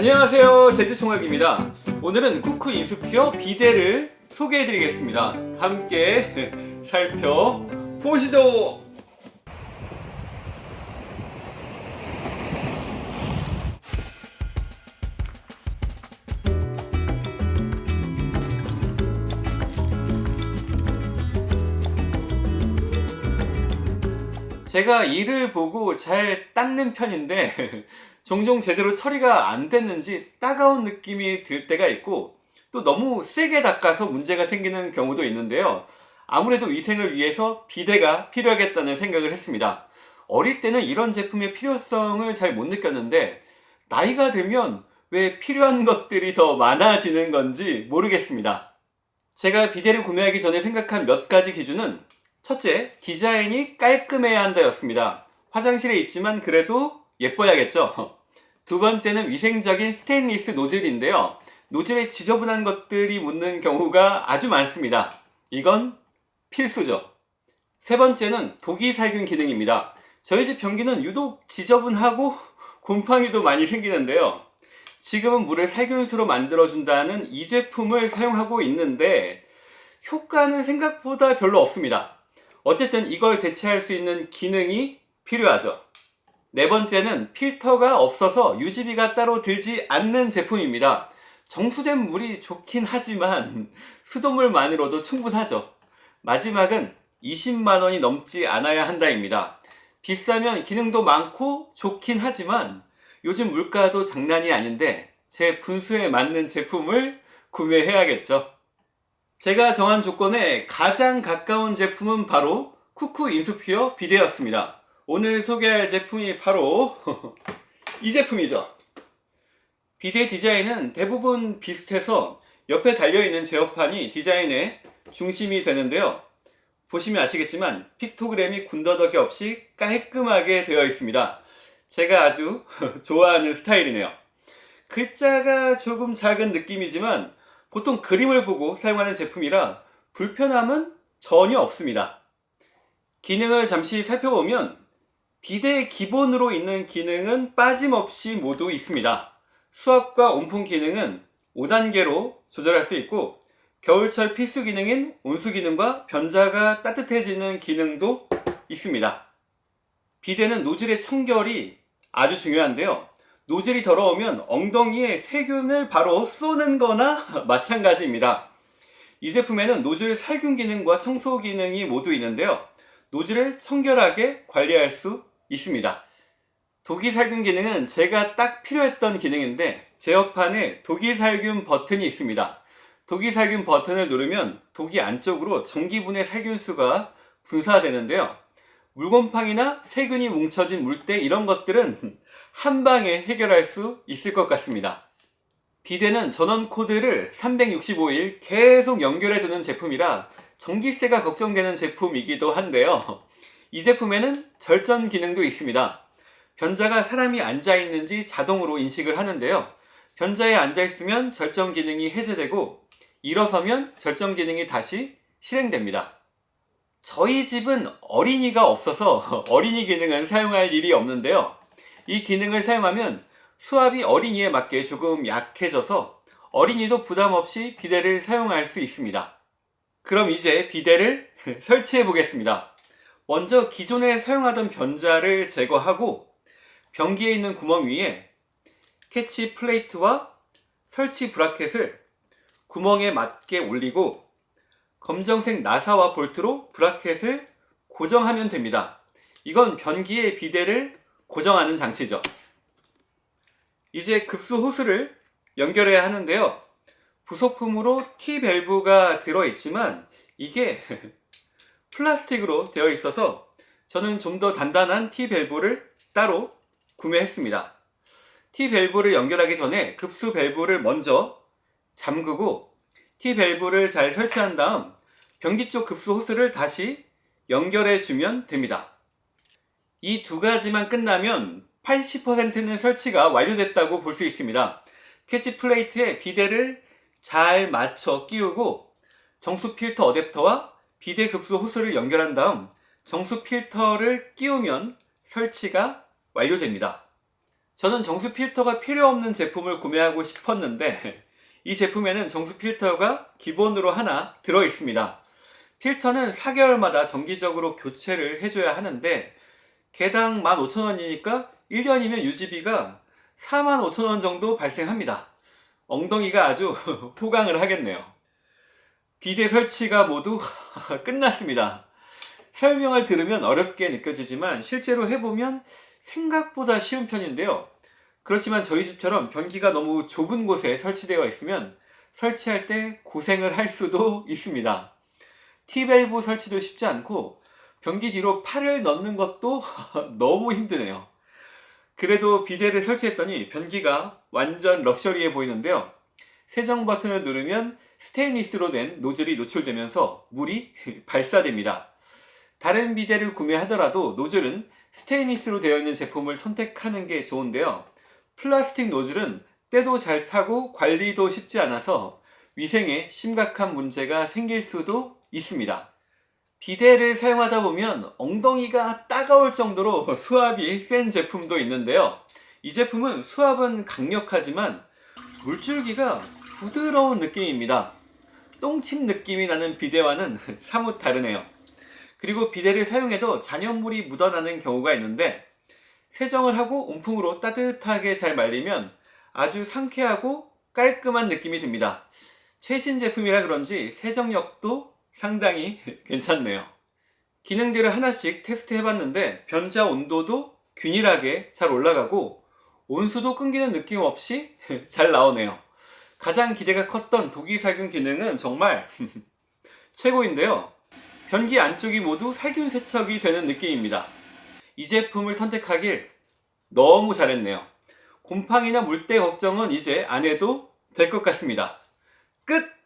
안녕하세요. 제주총학입니다. 오늘은 쿠크 인수피어 비데를 소개해 드리겠습니다. 함께 살펴보시죠. 제가 이를 보고 잘 닦는 편인데 종종 제대로 처리가 안 됐는지 따가운 느낌이 들 때가 있고 또 너무 세게 닦아서 문제가 생기는 경우도 있는데요. 아무래도 위생을 위해서 비데가 필요하겠다는 생각을 했습니다. 어릴 때는 이런 제품의 필요성을 잘 못 느꼈는데 나이가 들면 왜 필요한 것들이 더 많아지는 건지 모르겠습니다. 제가 비데를 구매하기 전에 생각한 몇 가지 기준은 첫째, 디자인이 깔끔해야 한다 였습니다. 화장실에 있지만 그래도 예뻐야겠죠. 두 번째는 위생적인 스테인리스 노즐인데요. 노즐에 지저분한 것들이 묻는 경우가 아주 많습니다. 이건 필수죠. 세 번째는 독이살균 기능입니다. 저희 집 변기는 유독 지저분하고 곰팡이도 많이 생기는데요. 지금은 물을 살균수로 만들어준다는 이 제품을 사용하고 있는데 효과는 생각보다 별로 없습니다. 어쨌든 이걸 대체할 수 있는 기능이 필요하죠. 네 번째는 필터가 없어서 유지비가 따로 들지 않는 제품입니다. 정수된 물이 좋긴 하지만 수돗물만으로도 충분하죠. 마지막은 20만원이 넘지 않아야 한다입니다. 비싸면 기능도 많고 좋긴 하지만 요즘 물가도 장난이 아닌데 제 분수에 맞는 제품을 구매해야겠죠. 제가 정한 조건에 가장 가까운 제품은 바로 쿠쿠 인수피어 비데였습니다. 오늘 소개할 제품이 바로 이 제품이죠. 비데 디자인은 대부분 비슷해서 옆에 달려있는 제어판이 디자인의 중심이 되는데요. 보시면 아시겠지만 픽토그램이 군더더기 없이 깔끔하게 되어 있습니다. 제가 아주 좋아하는 스타일이네요. 글자가 조금 작은 느낌이지만 보통 그림을 보고 사용하는 제품이라 불편함은 전혀 없습니다. 기능을 잠시 살펴보면 비대 기본으로 있는 기능은 빠짐없이 모두 있습니다. 수압과 온풍 기능은 5단계로 조절할 수 있고 겨울철 필수 기능인 온수 기능과 변자가 따뜻해지는 기능도 있습니다. 비대는 노즐의 청결이 아주 중요한데요. 노즐이 더러우면 엉덩이에 세균을 바로 쏘는 거나 마찬가지입니다. 이 제품에는 노즐 살균 기능과 청소 기능이 모두 있는데요. 노즐을 청결하게 관리할 수 있습니다. 독이 살균 기능은 제가 딱 필요했던 기능인데 제어판에 독이 살균 버튼이 있습니다. 독이 살균 버튼을 누르면 독이 안쪽으로 전기분해 살균수가 분사되는데요. 물곰팡이나 세균이 뭉쳐진 물때 이런 것들은 한 방에 해결할 수 있을 것 같습니다. 비대는 전원 코드를 365일 계속 연결해 두는 제품이라 전기세가 걱정되는 제품이기도 한데요. 이 제품에는 절전 기능도 있습니다. 변자가 사람이 앉아있는지 자동으로 인식을 하는데요. 변자에 앉아있으면 절전 기능이 해제되고 일어서면 절전 기능이 다시 실행됩니다. 저희 집은 어린이가 없어서 어린이 기능은 사용할 일이 없는데요. 이 기능을 사용하면 수압이 어린이에 맞게 조금 약해져서 어린이도 부담없이 비데를 사용할 수 있습니다. 그럼 이제 비데를 설치해 보겠습니다. 먼저 기존에 사용하던 변좌를 제거하고 변기에 있는 구멍 위에 catch plate와 설치 브라켓을 구멍에 맞게 올리고 검정색 나사와 볼트로 브라켓을 고정하면 됩니다. 이건 변기의 비데를 고정하는 장치죠. 이제 급수 호스를 연결해야 하는데요. 부속품으로 T밸브가 들어있지만 이게 플라스틱으로 되어 있어서 저는 좀 더 단단한 T밸브를 따로 구매했습니다. T밸브를 연결하기 전에 급수 밸브를 먼저 잠그고 T밸브를 잘 설치한 다음 변기 쪽 급수 호스를 다시 연결해 주면 됩니다. 이 두 가지만 끝나면 80%는 설치가 완료됐다고 볼 수 있습니다. catch plate에 비데를 잘 맞춰 끼우고 정수 필터 어댑터와 비데 급수 호스를 연결한 다음 정수 필터를 끼우면 설치가 완료됩니다. 저는 정수 필터가 필요 없는 제품을 구매하고 싶었는데 이 제품에는 정수 필터가 기본으로 하나 들어 있습니다. 필터는 4개월마다 정기적으로 교체를 해줘야 하는데 개당 15,000원이니까 1년이면 유지비가 45,000원 정도 발생합니다. 엉덩이가 아주 호강을 하겠네요. 비대 설치가 모두 끝났습니다. 설명을 들으면 어렵게 느껴지지만 실제로 해보면 생각보다 쉬운 편인데요. 그렇지만 저희 집처럼 변기가 너무 좁은 곳에 설치되어 있으면 설치할 때 고생을 할 수도 있습니다. T밸브 설치도 쉽지 않고 변기 뒤로 팔을 넣는 것도 너무 힘드네요. 그래도 비데를 설치했더니 변기가 완전 럭셔리해 보이는데요. 세정 버튼을 누르면 스테인리스로 된 노즐이 노출되면서 물이 발사됩니다. 다른 비데를 구매하더라도 노즐은 스테인리스로 되어 있는 제품을 선택하는 게 좋은데요. 플라스틱 노즐은 때도 잘 타고 관리도 쉽지 않아서 위생에 심각한 문제가 생길 수도 있습니다. 비데를 사용하다 보면 엉덩이가 따가울 정도로 수압이 센 제품도 있는데요. 이 제품은 수압은 강력하지만 물줄기가 부드러운 느낌입니다. 똥침 느낌이 나는 비데와는 사뭇 다르네요. 그리고 비데를 사용해도 잔여물이 묻어나는 경우가 있는데 세정을 하고 온풍으로 따뜻하게 잘 말리면 아주 상쾌하고 깔끔한 느낌이 듭니다. 최신 제품이라 그런지 세정력도 상당히 괜찮네요. 기능들을 하나씩 테스트 해봤는데 변자 온도도 균일하게 잘 올라가고 온수도 끊기는 느낌 없이 잘 나오네요. 가장 기대가 컸던 독이살균 기능은 정말 최고인데요. 변기 안쪽이 모두 살균 세척이 되는 느낌입니다. 이 제품을 선택하길 너무 잘했네요. 곰팡이나 물때 걱정은 이제 안 해도 될 것 같습니다. 끝!